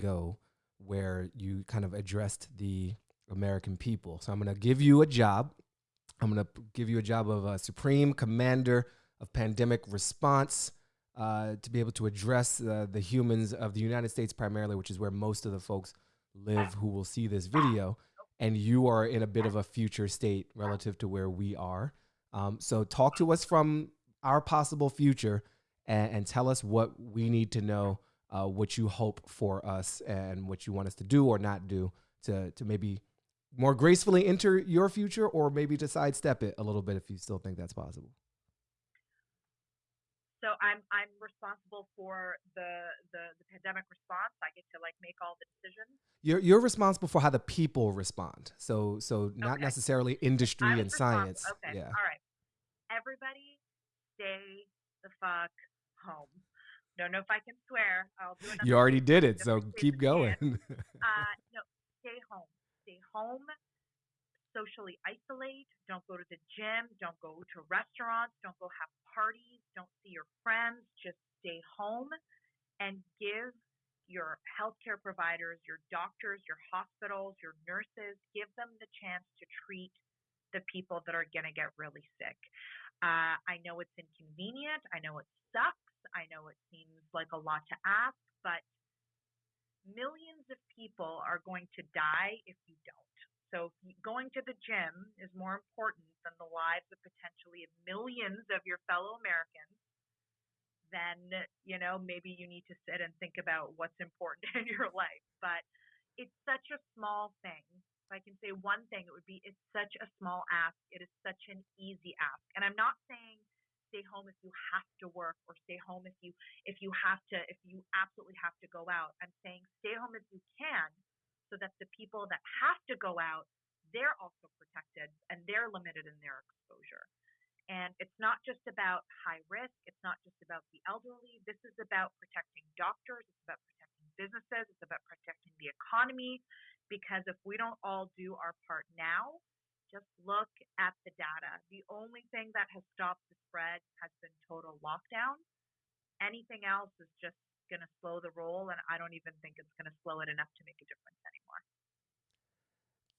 ago where you kind of addressed the American people. So I'm going to give you a job. I'm going to give you a job of a supreme commander of pandemic response uh, to be able to address uh, the humans of the United States primarily, which is where most of the folks live who will see this video. And you are in a bit of a future state relative to where we are. Um, so talk to us from our possible future and, and tell us what we need to know, uh, what you hope for us and what you want us to do or not do to, to maybe more gracefully enter your future or maybe to sidestep it a little bit if you still think that's possible. So I'm I'm responsible for the, the the pandemic response. I get to like make all the decisions. You're you're responsible for how the people respond. So so not okay. necessarily industry and science. Okay. Yeah. All right. Everybody stay the fuck home. Don't know if I can swear. I'll do You already did it, so keep going. uh, no, stay home. Stay home socially isolate. Don't go to the gym. Don't go to restaurants. Don't go have parties. Don't see your friends. Just stay home and give your healthcare providers, your doctors, your hospitals, your nurses, give them the chance to treat the people that are going to get really sick. Uh, I know it's inconvenient. I know it sucks. I know it seems like a lot to ask, but millions of people are going to die if you don't. So going to the gym is more important than the lives of potentially millions of your fellow Americans. Then, you know, maybe you need to sit and think about what's important in your life. But it's such a small thing. If I can say one thing, it would be it's such a small ask. It is such an easy ask. And I'm not saying stay home if you have to work or stay home if you if you have to if you absolutely have to go out. I'm saying stay home if you can so that the people that have to go out, they're also protected and they're limited in their exposure. And it's not just about high risk, it's not just about the elderly. This is about protecting doctors, it's about protecting businesses, it's about protecting the economy. Because if we don't all do our part now, just look at the data. The only thing that has stopped the spread has been total lockdown. Anything else is just going to slow the roll, and I don't even think it's going to slow it enough to make a difference anymore.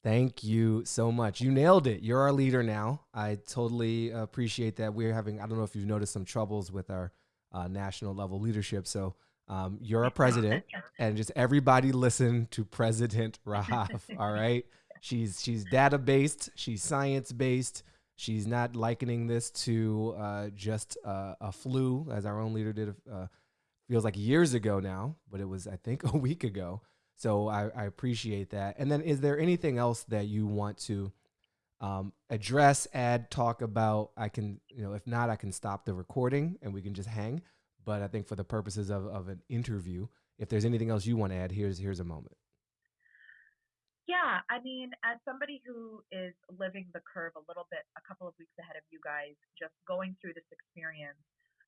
Thank you so much. You nailed it. You're our leader now. I totally appreciate that. We're having, I don't know if you've noticed some troubles with our uh, national level leadership. So um, you're a president, and just everybody listen to President Rahaf. all right. She's she's data based. She's science based. She's not likening this to uh, just uh, a flu, as our own leader did uh, feels like years ago now, but it was I think a week ago. So I, I appreciate that. And then is there anything else that you want to um, address, add, talk about? I can, you know, if not, I can stop the recording and we can just hang. But I think for the purposes of, of an interview, if there's anything else you want to add, here's here's a moment. Yeah, I mean, as somebody who is living the curve a little bit, a couple of weeks ahead of you guys, just going through this experience,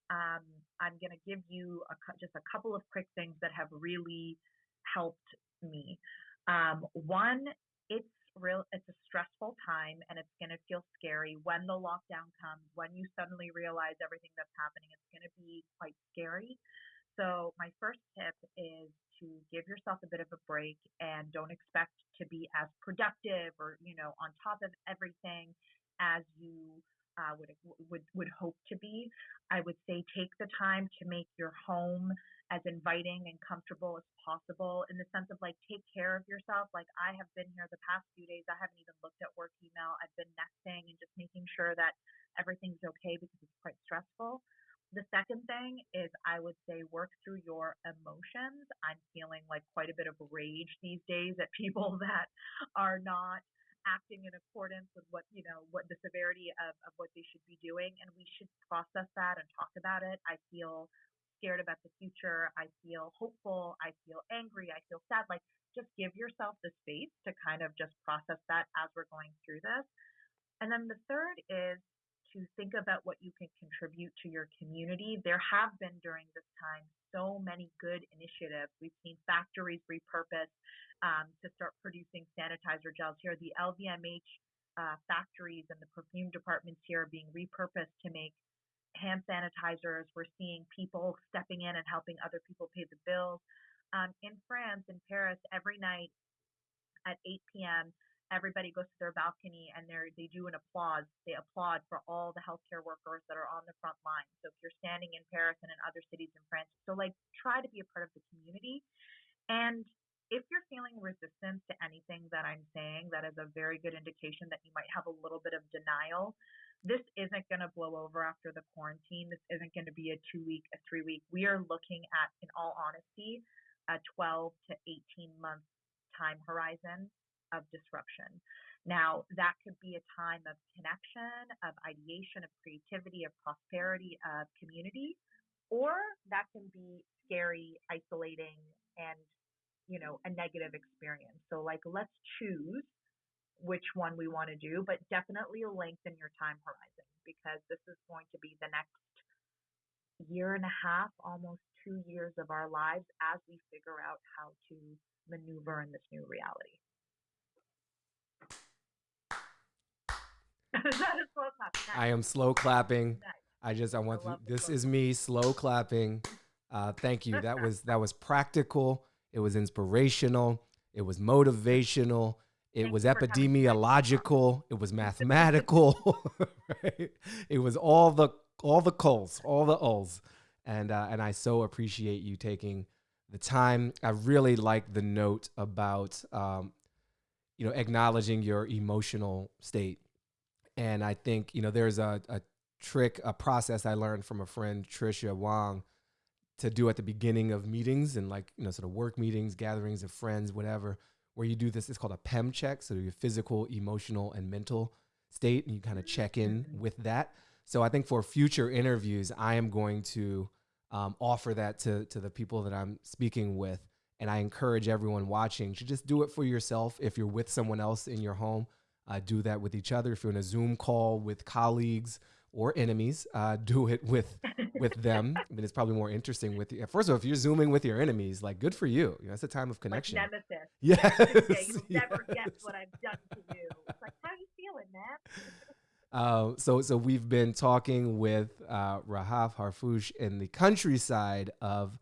um, I'm going to give you a, just a couple of quick things that have really helped me. Um, one, it's real it's a stressful time and it's going to feel scary when the lockdown comes when you suddenly realize everything that's happening it's going to be quite scary so my first tip is to give yourself a bit of a break and don't expect to be as productive or you know on top of everything as you uh, would would would hope to be. I would say take the time to make your home as inviting and comfortable as possible in the sense of like take care of yourself. Like I have been here the past few days. I haven't even looked at work email. I've been nesting and just making sure that everything's okay because it's quite stressful. The second thing is I would say work through your emotions. I'm feeling like quite a bit of rage these days at people that are not acting in accordance with what you know what the severity of, of what they should be doing and we should process that and talk about it. I feel scared about the future. I feel hopeful. I feel angry. I feel sad. Like just give yourself the space to kind of just process that as we're going through this. And then the third is to think about what you can contribute to your community. There have been during this time so many good initiatives. We've seen factories repurposed um, to start producing sanitizer gels here. The LVMH uh, factories and the perfume departments here are being repurposed to make hand sanitizers. We're seeing people stepping in and helping other people pay the bills. um, in France, in Paris, every night at 8 p.m., everybody goes to their balcony and they they do an applause. They applaud for all the healthcare workers that are on the front line. So if you're standing in Paris and in other cities in France, so like try to be a part of the community. And if you're feeling resistance to anything that I'm saying, that is a very good indication that you might have a little bit of denial. This isn't going to blow over after the quarantine. This isn't going to be a two week, a three week. We are looking at, in all honesty, a 12 to 18 month time horizon of disruption. Now, that could be a time of connection, of ideation, of creativity, of prosperity, of community, or that can be scary, isolating, and you know, a negative experience. So like let's choose which one we want to do, but definitely lengthen your time horizon because this is going to be the next year and a half, almost two years of our lives as we figure out how to maneuver in this new reality. I am slow clapping. I just I want I this is me slow clapping. Uh, thank you. That was that was practical. It was inspirational. It was motivational. It was epidemiological. It was mathematical. right? It was all the all the coals, all the O's, and uh, and I so appreciate you taking the time. I really like the note about um, you know acknowledging your emotional state, and I think you know there's a, a trick, a process I learned from a friend, Trisha Wong, to do at the beginning of meetings and like you know sort of work meetings gatherings of friends whatever where you do this it's called a pem check so your physical emotional and mental state and you kind of check in mm-hmm. with that so i think for future interviews i am going to um, offer that to, to the people that i'm speaking with and i encourage everyone watching to just do it for yourself if you're with someone else in your home uh, do that with each other if you're in a zoom call with colleagues or enemies. Uh, do it with with them. I mean, it's probably more interesting with you. First of all, if you're zooming with your enemies, like good for you. you know, it's a time of connection. Like nemesis. Yes. yeah, you'll yes. never guess what I've done to you. It's like, how are you feeling, man? Uh, so, so we've been talking with uh, Rahaf Harfouche in the countryside of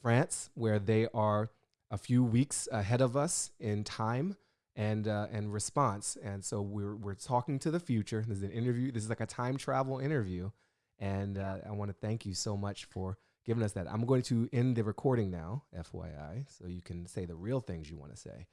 France, where they are a few weeks ahead of us in time and uh, and response. And so we're we're talking to the future. This is an interview. This is like a time travel interview, and uh, I want to thank you so much for giving us that. I'm going to end the recording now, FYI, so you can say the real things you want to say.